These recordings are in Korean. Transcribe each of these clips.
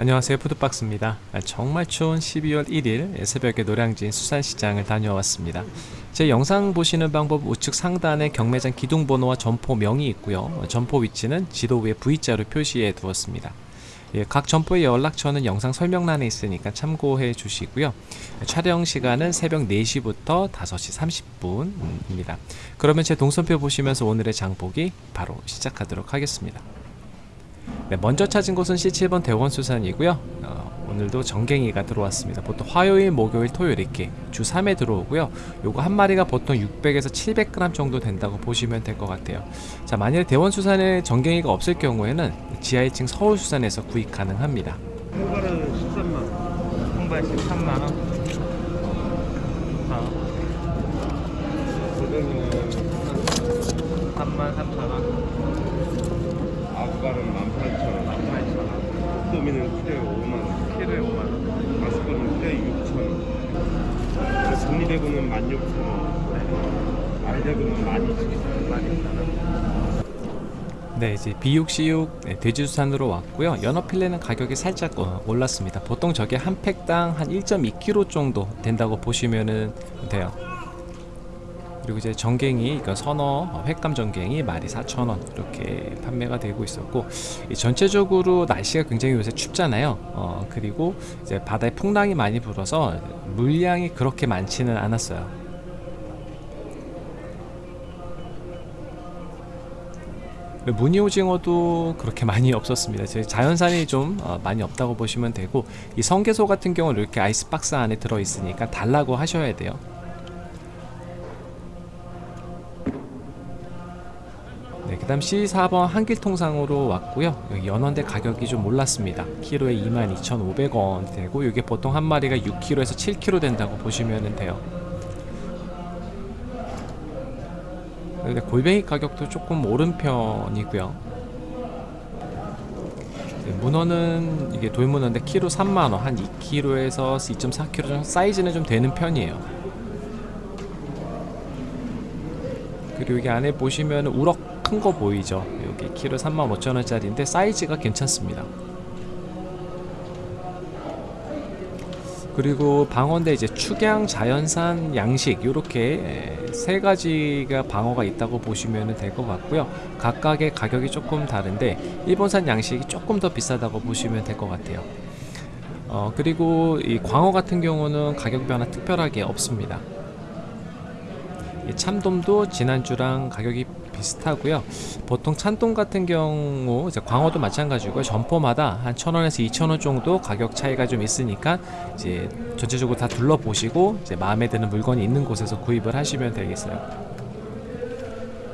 안녕하세요. 푸드박스입니다. 아, 정말 추운 12월 1일 새벽에 노량진 수산시장을 다녀왔습니다. 제 영상 보시는 방법 우측 상단에 경매장 기둥번호와 점포명이 있고요. 점포 위치는 지도 위에 V자로 표시해 두었습니다. 예, 각 점포의 연락처는 영상 설명란에 있으니까 참고해 주시고요. 촬영 시간은 새벽 4시부터 5시 30분입니다. 그러면 제 동선표 보시면서 오늘의 장보기 바로 시작하도록 하겠습니다 네, 먼저 찾은 곳은 C7번 대원수산이고요. 어, 오늘도 정갱이가 들어왔습니다. 보통 화요일, 목요일, 토요일 이렇게 주 3회 들어오고요. 요거 한 마리가 보통 600에서 700g 정도 된다고 보시면 될 것 같아요. 자 만일 대원수산에 정갱이가 없을 경우에는 지하 1층 서울수산에서 구입 가능합니다. 통발은 13만 통발 13만원. 어, 고등어는 3만 3천원 아구발은 18,000원 8천원 도미는 키로에 5만원 키로에 5만원 마스크는 키로에 6,000원 정리대구는 16,000원 알대구는 12,000원 12,000원 네 이제 비육시육 네, 돼지수산으로 왔고요. 연어필레는 가격이 살짝 어, 올랐습니다. 보통 저게 한 팩당 한 1.2kg 정도 된다고 보시면 돼요. 그리고 이제 정갱이 그러니까 선어 어, 횟감 정갱이 마리 4,000원 이렇게 판매가 되고 있었고 전체적으로 날씨가 굉장히 요새 춥잖아요. 어, 그리고 이제 바다에 풍랑이 많이 불어서 물량이 그렇게 많지는 않았어요 무늬오징어도 그렇게 많이 없었습니다. 자연산이 좀 어, 많이 없다고 보시면 되고 이 성게소 같은 경우는 이렇게 아이스박스 안에 들어있으니까 달라고 하셔야 돼요. 네, 그 다음 C4번 한길통상으로 왔고요. 여기 연원대 가격이 좀 올랐습니다. 키로에 22,500원 되고 이게 보통 한 마리가 6kg에서 7kg 된다고 보시면 돼요 근데 골뱅이 가격도 조금 오른 편이고요. 네, 문어는 이게 돌문어인데 키로 3만원. 한 2kg에서 2.4kg 정도 사이즈는 좀 되는 편이에요. 그리고 여기 안에 보시면 우럭 큰 거 보이죠? 여기 키로 35,000원짜리인데 사이즈가 괜찮습니다 그리고 방어인데 이제 축양 자연산 양식 이렇게 세 가지가 방어가 있다고 보시면 될 것 같고요. 각각의 가격이 조금 다른데 일본산 양식이 조금 더 비싸다고 보시면 될 것 같아요. 어, 그리고 이 광어 같은 경우는 가격 변화 특별하게 없습니다. 이 참돔도 지난주랑 가격이 비슷하고요. 보통 찬돔 같은 경우 이제 광어도 마찬가지고 점포마다 한 1000원에서 2000원 정도 가격 차이가 좀 있으니까 이제 전체적으로 다 둘러보시고 이제 마음에 드는 물건이 있는 곳에서 구입을 하시면 되겠어요.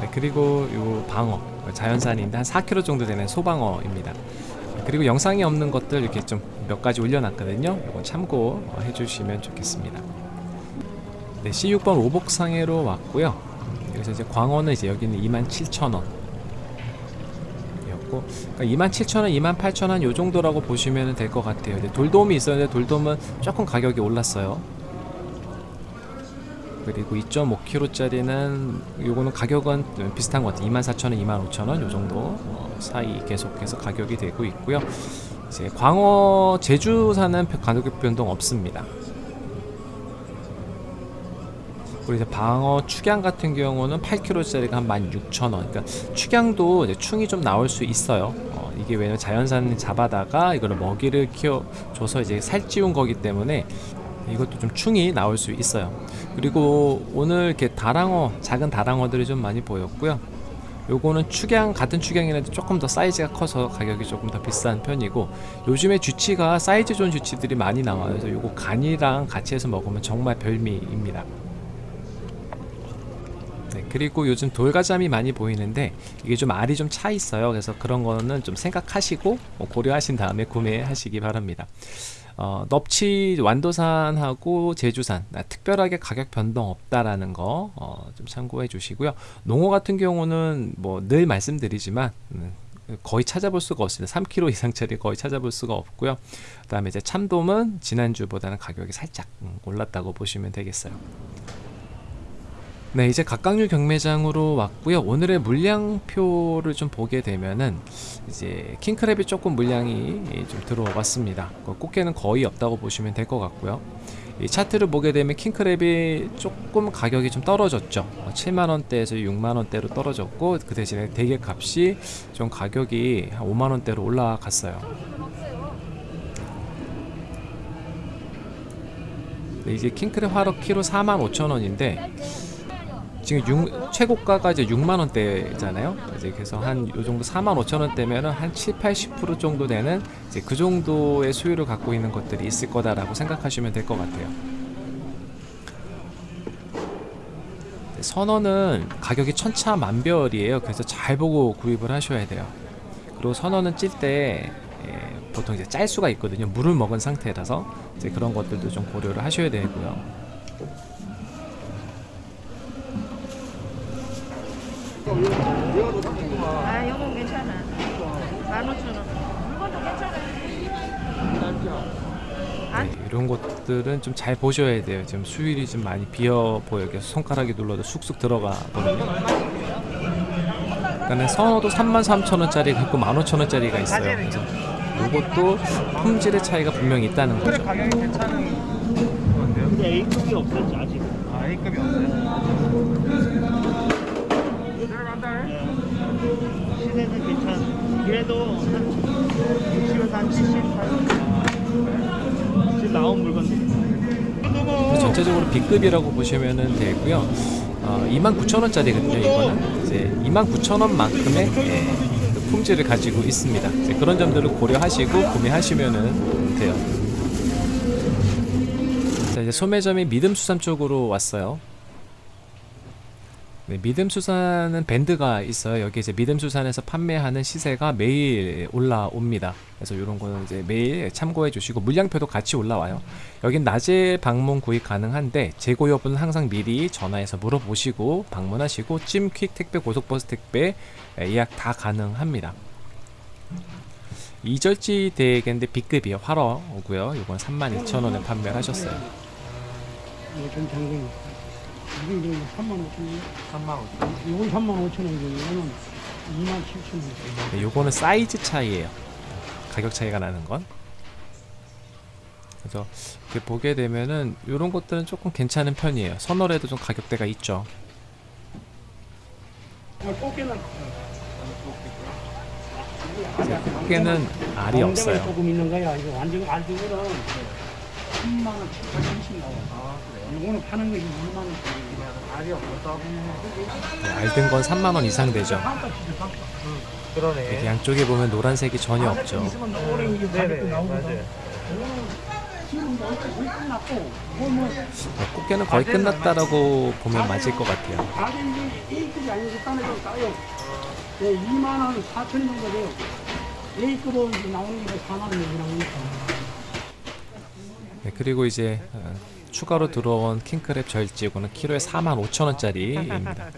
네, 그리고 요 방어 자연산인데 한 4kg 정도 되는 소방어입니다. 그리고 영상이 없는 것들 이렇게 좀 몇 가지 올려놨거든요. 이건 참고해 주시면 좋겠습니다. 네, C6번 오복상해로 왔고요 그래서 이제 광어는 이제 여기는 27,000원. 이었고 그러니까 27,000원, 28,000원 요 정도라고 보시면 될 것 같아요. 근데 돌돔이 있었는데 돌돔은 조금 가격이 올랐어요. 그리고 2.5kg 짜리는 요거는 가격은 비슷한 것 같아요. 24,000원, 25,000원 요 정도 어, 사이 계속해서 가격이 되고 있고요. 이제 광어 제주산은 가격 변동 없습니다 그리고 이제 방어 축양 같은 경우는 8kg짜리가 한 16,000원. 그러니까 축양도 이제 충이 좀 나올 수 있어요. 어, 이게 왜냐면 자연산 잡아다가 이거를 먹이를 키워줘서 이제 살찌운 거기 때문에 이것도 좀 충이 나올 수 있어요. 그리고 오늘 이렇게 다랑어 작은 다랑어들이 좀 많이 보였고요. 요거는 축양 같은 축양이라도 조금 더 사이즈가 커서 가격이 조금 더 비싼 편이고 요즘에 주치가 사이즈 좋은 주치들이 많이 나와요. 그래서 요거 간이랑 같이 해서 먹으면 정말 별미입니다 네, 그리고 요즘 돌가잠이 많이 보이는데 이게 좀 알이 좀 차 있어요. 그래서 그런 거는 좀 생각하시고 뭐 고려하신 다음에 구매하시기 바랍니다. 어, 넙치 완도산하고 제주산 아, 특별하게 가격 변동 없다라는 거 어, 좀 참고해 주시고요. 농어 같은 경우는 뭐 늘 말씀드리지만 음, 거의 찾아볼 수가 없습니다. 3kg 이상짜리 거의 찾아볼 수가 없고요. 그 다음에 이제 참돔은 지난주보다는 가격이 살짝 음, 올랐다고 보시면 되겠어요 네, 이제 각각류 경매장으로 왔고요. 오늘의 물량표를 좀 보게 되면은 이제 킹크랩이 조금 물량이 좀 들어왔습니다. 그 꽃게는 거의 없다고 보시면 될 것 같고요. 이 차트를 보게 되면 킹크랩이 조금 가격이 좀 떨어졌죠. 7만 원대에서 6만 원대로 떨어졌고 그 대신에 대게 값이 좀 가격이 한 5만 원대로 올라갔어요. 네, 이제 킹크랩 화로 키로 4만 5천 원인데 지금 육- 최고가가 이제 6만 원대잖아요. 이제 그래서 한 요 정도 4만 5천 원대면은 한 7, 80% 정도 되는 이제 그 정도의 수요를 갖고 있는 것들이 있을 거다라고 생각하시면 될 것 같아요. 네, 선어는 가격이 천차만별이에요. 그래서 잘 보고 구입을 하셔야 돼요. 그리고 선어는 찔때 보통 이제 짤 수가 있거든요. 물을 먹은 상태라서 이제 그런 것들도 좀 고려를 하셔야 되고요. 아, 이건 괜찮아. 만 오천 원. 이것도 괜찮아. 네, 이런 것들은 좀 잘 보셔야 돼요. 지금 수율이 좀 많이 비어 보여요. 그래서 손가락이 눌러도 쑥쑥 들어가거든요. 그다음에 선어도 33,000원짜리가 있고 15,000원짜리가 있어요. 그래서 이것도 품질의 차이가 분명히 있다는 거죠. 가격이 괜찮은 건데요? 근데 A급이 없었지 아직. 아 A급이 없어요? 시세는 괜찮. 그래도 한 60에서 한 70. 지금 나온 물건들. 전체적으로 B급이라고 보시면 되고요. 어, 29,000원짜리거든요. 이거는 이제 29,000원만큼의 예, 그 품질을 가지고 있습니다. 그런 점들을 고려하시고 구매하시면 돼요. 자 이제 소매점이 믿음수산 쪽으로 왔어요. 네, 믿음수산은 밴드가 있어요. 여기 이제 믿음수산에서 판매하는 시세가 매일 올라옵니다. 그래서 이런 거는 이제 매일 참고해 주시고 물량표도 같이 올라와요. 여긴 낮에 방문 구입 가능한데 재고 여부는 항상 미리 전화해서 물어보시고 방문하시고 찜퀵 택배, 고속버스 택배 예약 다 가능합니다. 이절지 대게인데 B급이에요. 활어고요. 이건 32,000원에 판매를 하셨어요. 이게 이제 3만 5천 원, 3만 5천 이건 3만 5천 원이고 이거는 2만 7천 원. 네, 요거는 사이즈 차이예요. 가격 차이가 나는 건. 그래서 이렇게 보게 되면은 이런 것들은 조금 괜찮은 편이에요. 선월에도 좀 가격대가 있죠. 아, 꽃게는 꽃게는 알이 없어요. 조금 있는 거야. 이거 완전 알들은 3만 원, 7천 원씩 나와. 아 그래요? 이거는 파는 거 2만 원. 알이 없어서. 네, 알든 건 3만 원 이상 되죠. 반값이죠, 반값. 이렇게 그러네 양쪽에 보면 노란색이 전혀 없죠. 이게 가격도 네네. 맞아요 끝났고, 이거 뭐 네, 꽃게는 거의 끝났다라고 보면 맞을 것 같아요. 가격이 A급이 아니고 딴 애도 싸요. 네, 2만 원 4천 정도 돼요. A급은 나오는 게 4만 원 정도 나오니까. 네, 그리고 이제 어, 추가로 들어온 킹크랩 절지고는 키로에 4만 5천 원짜리입니다.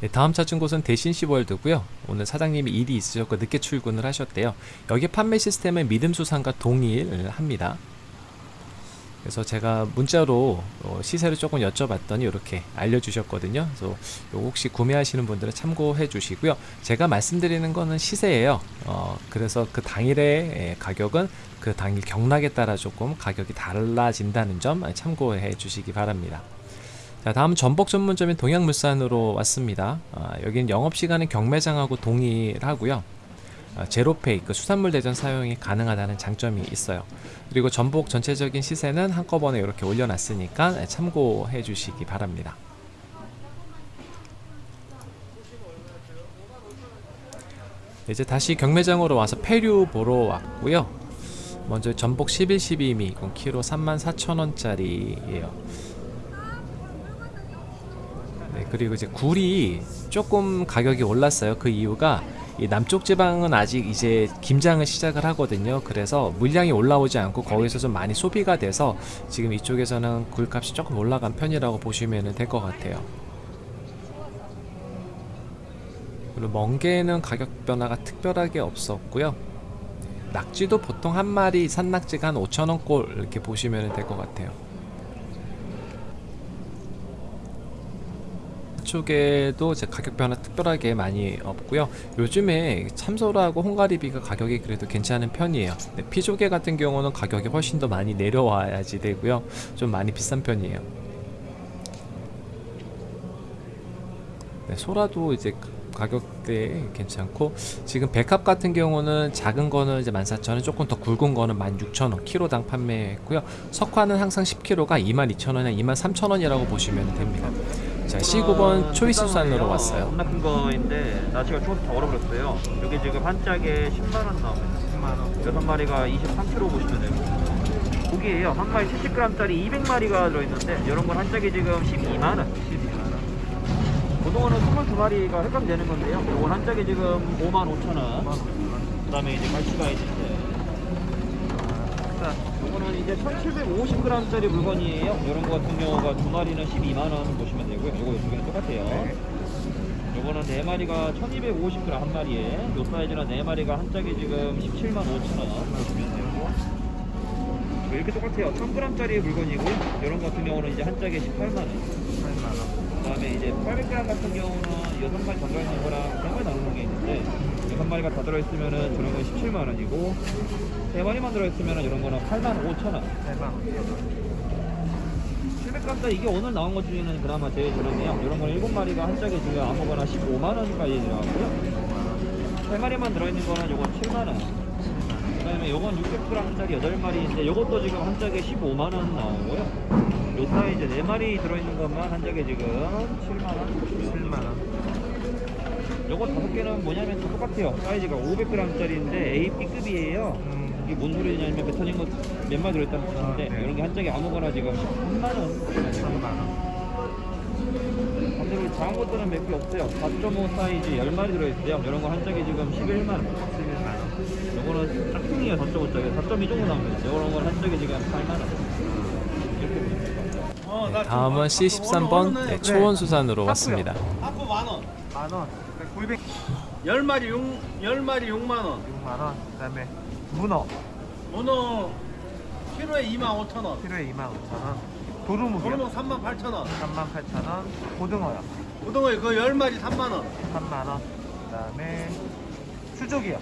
네, 다음 찾은 곳은 대신 시월드고요. 오늘 사장님이 일이 있으셨고 늦게 출근을 하셨대요. 여기 판매 시스템은 믿음수상과 동일합니다. 그래서 제가 문자로 어, 시세를 조금 여쭤봤더니 이렇게 알려주셨거든요. 그래서 요 혹시 구매하시는 분들은 참고해 주시고요. 제가 말씀드리는 거는 시세예요. 어, 그래서 그 당일의 예, 가격은 그 당일 경락에 따라 조금 가격이 달라진다는 점 참고해 주시기 바랍니다. 자 다음 전복 전문점인 동양물산으로 왔습니다. 아, 여기는 영업시간은 경매장하고 동일하고요. 아, 제로페이 그 수산물 대전 사용이 가능하다는 장점이 있어요. 그리고 전복 전체적인 시세는 한꺼번에 이렇게 올려놨으니까 참고해 주시기 바랍니다. 이제 다시 경매장으로 와서 폐류 보러 왔고요. 먼저 전복 11, 12미 이건 키로 34,000원짜리예요. 네, 그리고 이제 굴이 조금 가격이 올랐어요. 그 이유가 이 남쪽 지방은 아직 이제 김장을 시작을 하거든요. 그래서 물량이 올라오지 않고 거기서 좀 많이 소비가 돼서 지금 이쪽에서는 굴값이 조금 올라간 편이라고 보시면 될 것 같아요. 그리고 멍게는 가격 변화가 특별하게 없었고요. 낙지도 보통 한 마리 산낙지가 한 5,000원 꼴 이렇게 보시면 될 것 같아요. 쪽에도 이제 가격 변화 특별하게 많이 없고요. 요즘에 참소라하고 홍가리비가 가격이 그래도 괜찮은 편이에요. 네, 피조개 같은 경우는 가격이 훨씬 더 많이 내려와야지 되고요. 좀 많이 비싼 편이에요. 네, 소라도 이제 가격대 괜찮고 지금 백합 같은 경우는 작은 거는 이제 14,000원 조금 더 굵은 거는 16,000원 키로당 판매했고요 석화는 항상 10kg가 22,000원이나 23,000원이라고 보시면 됩니다 자 C9번 초이스 수산으로 왔어요 겁나 큰 거인데 날씨가 추워서 다 얼어버렸어요. 여기 지금 한 짝에 10만 원 나옵니다. 10만 원. 여섯 마리가 23kg 보시면 되고. 고기예요. 한 마리 70g짜리 200마리가 들어있는데 이런 건 한 짝에 지금 12만 원. 12만 원. 고등어는 22마리가 획감되는 건데요. 이건 한 짝에 지금 5만 5천 원. 그 다음에 이제 갈치가 있는데. 자, 요거는 이제 1750g짜리 물건이에요. 이런 거 같은 경우가 두 마리는 12만 원 보시면 되고요. 요거 두 개는 똑같아요. 요거는 네 마리가 1250g 한 마리에 요 사이즈는 네 마리가 한 짝에 지금 17만 5천 원 보시면 되고 뭐 이렇게 똑같아요. 1000g짜리 물건이고요. 이런 거 같은 경우는 이제 한 짝에 18만 원. 18만 원. 그 다음에 이제 800g 같은 경우는 여섯 마리 더 들어있는 거랑 세 마리 나오는 게 있는데 여섯 마리가 다 들어있으면은 저런 건 17만 원이고 세 마리만 들어있으면은 이런 거는 8만 5천 원. 8만 700g짜리 이게 오늘 나온 것 중에는 그나마 제일 저렴해요. 이런 거는 7마리가 한 짝에 지금 아무거나 15만 원까지 들어가고요. 세 마리만 들어있는 거는 요건 7만 원. 그다음에 요건 600g짜리 8마리인데 요것도 지금 한 짝에 15만 원 나오고요. 요 사이즈 4마리 들어있는 것만 한 짝에 지금 7만 원. 7만 원. 요거 다섯 개는 뭐냐면 다 똑같아요. 사이즈가 500g짜리인데 A, B급이에요. 이게 뭔 소리냐면 뱉어진 거몇 마리 들어있다는 뜻인데 이런 게 한 짝에 아무거나 지금 3만 원. 3만 원. 작은 것들은 몇 개 없어요. 4.5 사이즈 10마리 들어있어요. 이런 거 한 짝에 지금 11만 원. 11만 원. 요거는 짝퉁이에요. 4.5짜리. 4.2 정도 나옵니다. 요런 건한 짝에 지금 8만 원. 이렇게 보시면 돼요. 네, 다음은 C13번 네, 초원수산으로 왔습니다 하프 만 원. 만 원. 900. 열 마리 용, 열 마리 6만 원. 6만 원. 그 다음에 문어 문어 키로에 2만 5천 원. 키로에 2만 5천 원. 도루묵이요. 도루묵 3만 8천 원. 3만 8천 원. 고등어요. 고등어 그거 열 마리 3만 원. 3만 원. 그 다음에 수족이요.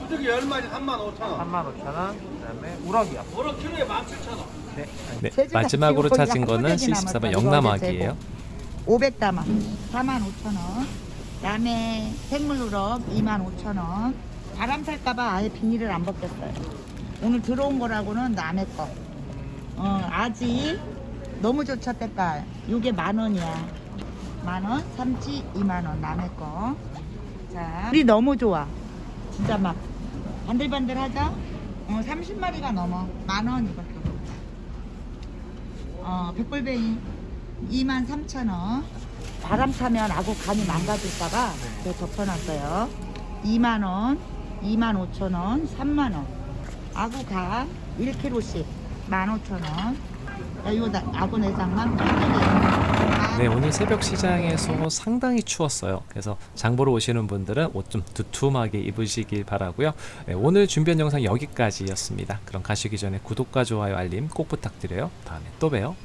수족이 열 마리 3만 5천 원. 3만 5천 원. 그 다음에 우럭이요. 우럭 키로에 1만 7천 원. 네. 네, 마지막으로 찾은 거는 C14번 영남아기예요 500담아 45,000원 그다음에 생물우럭 25,000원 바람 살까봐 아예 비닐을 안 벗겼어요 오늘 들어온 거라고는 남의 거 어, 아지 너무 좋죠 때깔. 요게 만원이야. 만원? 삼치 2만원. 남의 거자. 우리 너무 좋아. 진짜 막 반들반들하죠? 어, 30마리가 넘어. 만원 이것도. 어, 백골뱅이 23,000원. 바람 타면 아구 간이 망가질까봐 제가 덮어놨어요. 2만원, 25,000원, 3만원. 아구 간 1kg씩 15,000원. 나, 아구 내장만 네 오늘 새벽 시장에서 상당히 추웠어요. 그래서 장 보러 오시는 분들은 옷 좀 두툼하게 입으시길 바라고요. 네, 오늘 준비한 영상 여기까지였습니다. 그럼 가시기 전에 구독과 좋아요 알림 꼭 부탁드려요. 다음에 또 봬요